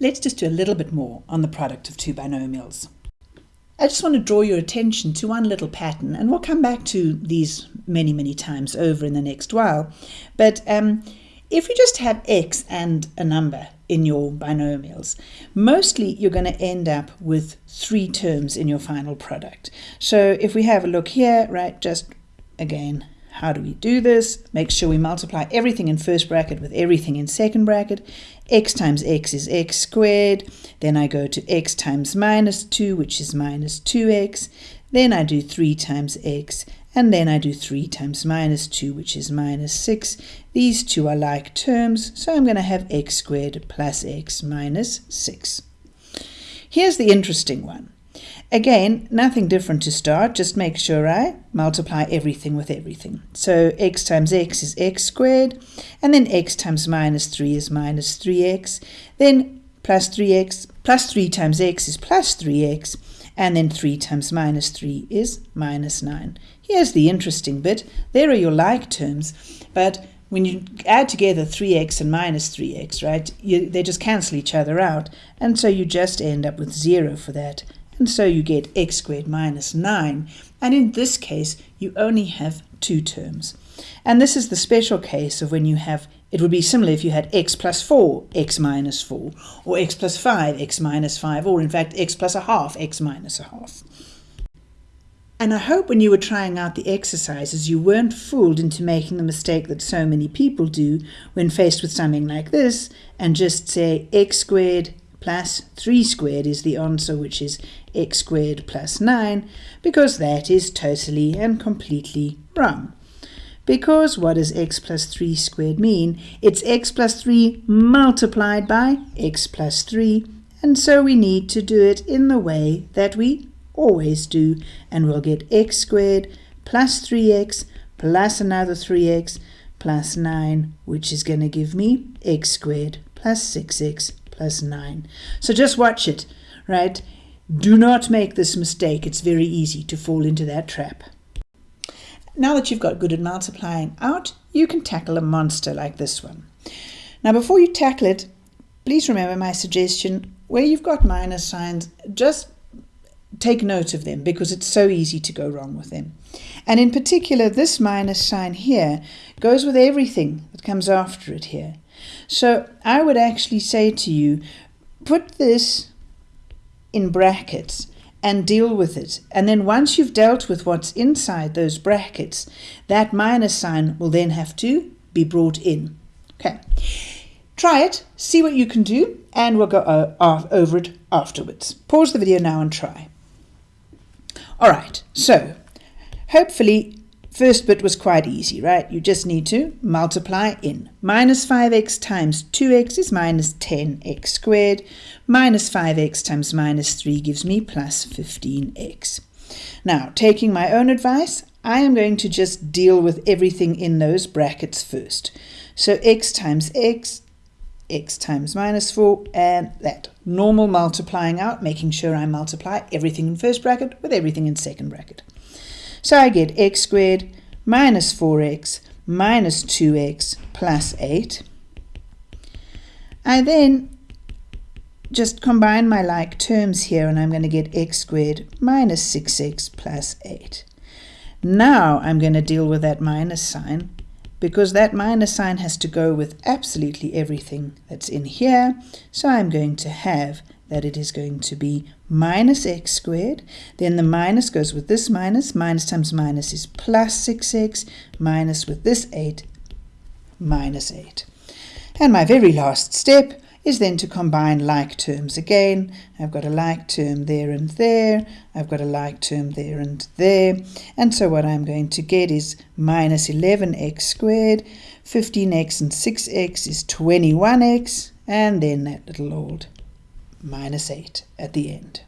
let's just do a little bit more on the product of two binomials. I just want to draw your attention to one little pattern, and we'll come back to these many, many times over in the next while. But um, if you just have x and a number in your binomials, mostly you're going to end up with three terms in your final product. So if we have a look here, right, just again, how do we do this? Make sure we multiply everything in first bracket with everything in second bracket. x times x is x squared. Then I go to x times minus 2, which is minus 2x. Then I do 3 times x, and then I do 3 times minus 2, which is minus 6. These two are like terms, so I'm going to have x squared plus x minus 6. Here's the interesting one. Again, nothing different to start, just make sure I multiply everything with everything. So x times x is x squared, and then x times minus 3 is minus 3x, then plus 3x, plus 3 times x is plus 3x, and then 3 times minus 3 is minus 9. Here's the interesting bit. There are your like terms, but when you add together 3x and minus 3x, right, you, they just cancel each other out, and so you just end up with 0 for that and so you get x squared minus 9. And in this case, you only have two terms. And this is the special case of when you have, it would be similar if you had x plus 4, x minus 4, or x plus 5, x minus 5, or in fact x plus a half, x minus a half. And I hope when you were trying out the exercises, you weren't fooled into making the mistake that so many people do when faced with something like this and just say x squared plus 3 squared is the answer, which is x squared plus 9, because that is totally and completely wrong. Because what does x plus 3 squared mean? It's x plus 3 multiplied by x plus 3, and so we need to do it in the way that we always do, and we'll get x squared plus 3x plus another 3x plus 9, which is going to give me x squared plus 6x plus 9. So just watch it, right? Do not make this mistake. It's very easy to fall into that trap. Now that you've got good at multiplying out, you can tackle a monster like this one. Now before you tackle it, please remember my suggestion, where you've got minus signs, just take note of them because it's so easy to go wrong with them. And in particular, this minus sign here goes with everything that comes after it here. So I would actually say to you, put this in brackets and deal with it. And then once you've dealt with what's inside those brackets, that minus sign will then have to be brought in. Okay. Try it, see what you can do, and we'll go uh, over it afterwards. Pause the video now and try. All right, so hopefully First bit was quite easy, right? You just need to multiply in. Minus 5x times 2x is minus 10x squared. Minus 5x times minus 3 gives me plus 15x. Now, taking my own advice, I am going to just deal with everything in those brackets first. So x times x, x times minus 4, and that. Normal multiplying out, making sure I multiply everything in first bracket with everything in second bracket. So I get x squared minus 4x minus 2x plus 8. I then just combine my like terms here and I'm going to get x squared minus 6x plus 8. Now I'm going to deal with that minus sign because that minus sign has to go with absolutely everything that's in here. So I'm going to have that it is going to be minus x squared. Then the minus goes with this minus. Minus times minus is plus 6x. Minus with this 8, minus 8. And my very last step is then to combine like terms again. I've got a like term there and there. I've got a like term there and there. And so what I'm going to get is minus 11x squared. 15x and 6x is 21x. And then that little old minus 8 at the end.